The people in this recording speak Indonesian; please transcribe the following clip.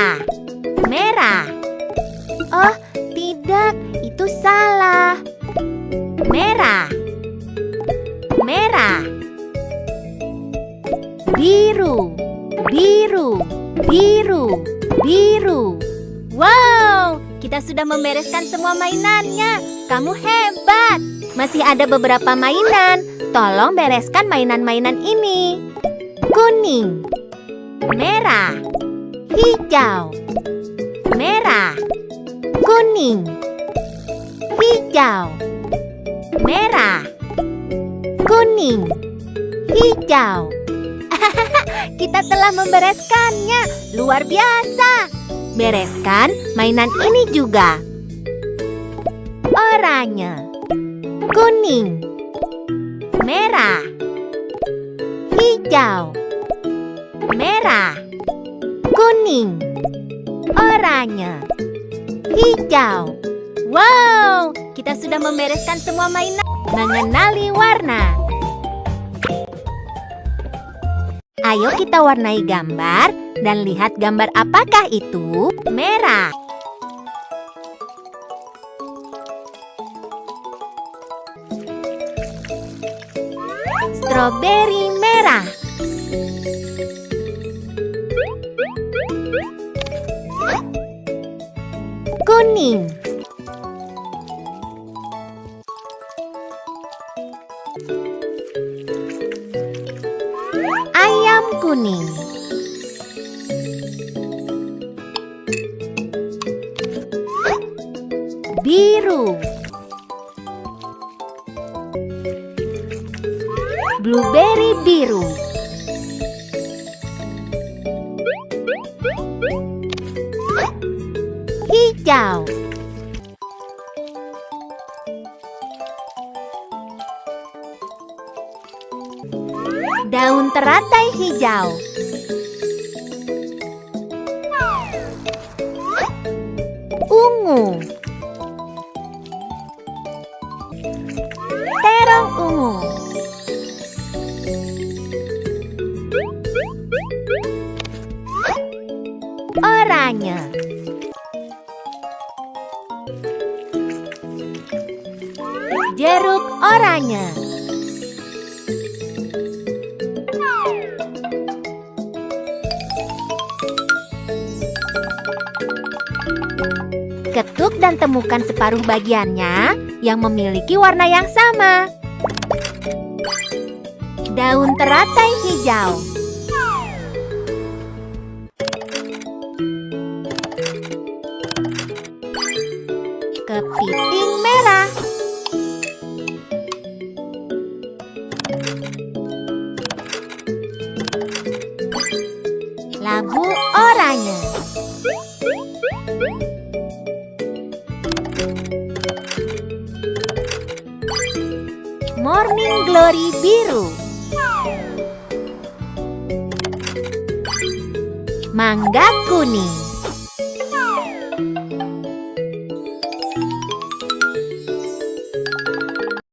Merah. Merah. Oh, tidak, itu salah. Merah. Merah. Biru. Biru. Biru. Biru. Wow, kita sudah membereskan semua mainannya. Kamu hebat. Masih ada beberapa mainan. Tolong bereskan mainan-mainan ini. Kuning. Merah. Hijau. Merah. Kuning. Hijau. Merah. Kuning. Hijau. Kita telah membereskannya. Luar biasa. Bereskan mainan ini juga. Oranye. Kuning. Merah. Hijau. Merah. Kuning. Oranye. Hijau. Wow, kita sudah membereskan semua mainan mengenali warna. Ayo kita warnai gambar dan lihat gambar apakah itu? Merah. Stroberi merah. Kuning. Ayam kuning. Biru. Blueberry biru. Hijau. Daun teratai hijau. Ungu. Terong ungu. Oranye. Jeruk oranye. Ketuk dan temukan separuh bagiannya yang memiliki warna yang sama. Daun teratai hijau. Kepiting merah. Labu oranye. Morning Glory biru. Mangga kuning.